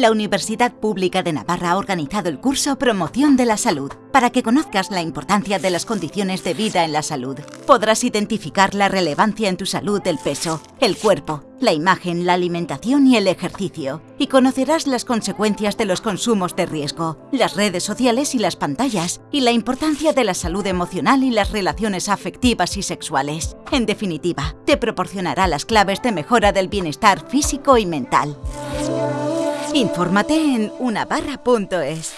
la Universidad Pública de Navarra ha organizado el curso Promoción de la Salud para que conozcas la importancia de las condiciones de vida en la salud. Podrás identificar la relevancia en tu salud del peso, el cuerpo, la imagen, la alimentación y el ejercicio. Y conocerás las consecuencias de los consumos de riesgo, las redes sociales y las pantallas, y la importancia de la salud emocional y las relaciones afectivas y sexuales. En definitiva, te proporcionará las claves de mejora del bienestar físico y mental. Infórmate en unabarra.es.